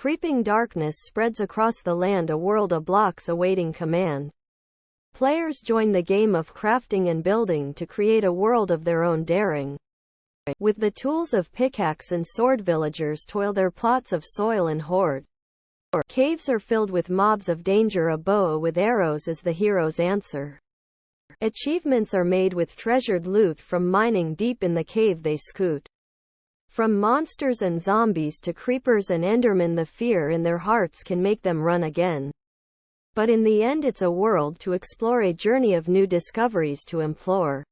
Creeping darkness spreads across the land a world of blocks awaiting command. Players join the game of crafting and building to create a world of their own daring. With the tools of pickaxe and sword villagers toil their plots of soil and hoard. Caves are filled with mobs of danger a bow with arrows is the hero's answer. Achievements are made with treasured loot from mining deep in the cave they scoot. From monsters and zombies to creepers and endermen the fear in their hearts can make them run again. But in the end it's a world to explore a journey of new discoveries to implore.